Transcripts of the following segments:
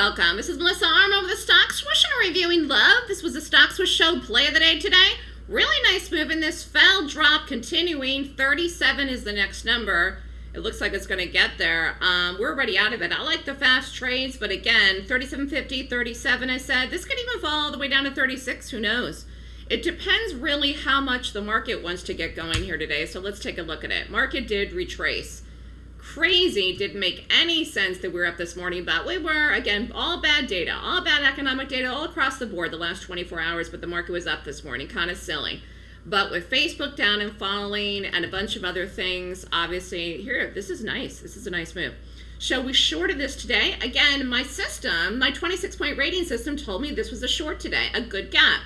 welcome. This is Melissa Armo with the Stock Swoosh and reviewing love. This was the Stock Swoosh Show play of the day today. Really nice move in this fell drop continuing. 37 is the next number. It looks like it's going to get there. Um, we're already out of it. I like the fast trades, but again, 37.50, 37 I said. This could even fall all the way down to 36. Who knows? It depends really how much the market wants to get going here today. So let's take a look at it. Market did retrace crazy, didn't make any sense that we were up this morning, but we were, again, all bad data, all bad economic data all across the board the last 24 hours, but the market was up this morning, kind of silly. But with Facebook down and falling and a bunch of other things, obviously, here, this is nice. This is a nice move. So we shorted this today. Again, my system, my 26 point rating system told me this was a short today, a good gap.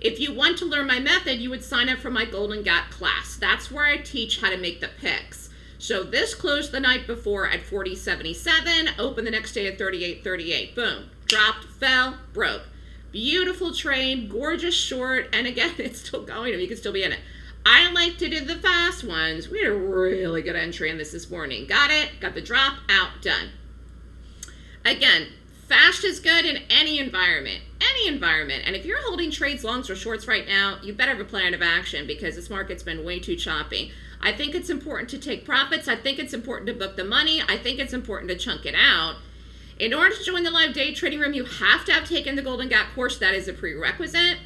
If you want to learn my method, you would sign up for my Golden Gap class. That's where I teach how to make the picks. So this closed the night before at 40.77, opened the next day at 38.38. Boom. Dropped, fell, broke. Beautiful trade, gorgeous short, and again, it's still going. You can still be in it. I like to do the fast ones. We had a really good entry in this this morning. Got it, got the drop, out, done. Again, fast is good in any environment, any environment. And if you're holding trades longs or shorts right now, you better have a plan of action because this market's been way too choppy. I think it's important to take profits. I think it's important to book the money. I think it's important to chunk it out. In order to join the live day trading room, you have to have taken the Golden Gap course. That is a prerequisite.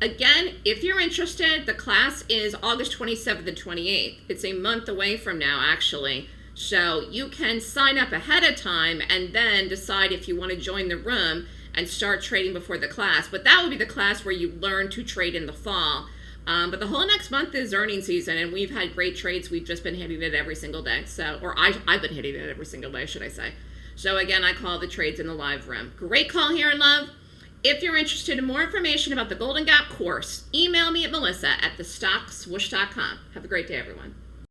Again, if you're interested, the class is August 27th and 28th. It's a month away from now, actually. So you can sign up ahead of time and then decide if you want to join the room and start trading before the class. But that would be the class where you learn to trade in the fall. Um, but the whole next month is earning season, and we've had great trades. We've just been hitting it every single day. So, or I, I've been hitting it every single day, should I say. So again, I call the trades in the live room. Great call here in love. If you're interested in more information about the Golden Gap course, email me at melissa at thestockswoosh.com. Have a great day, everyone.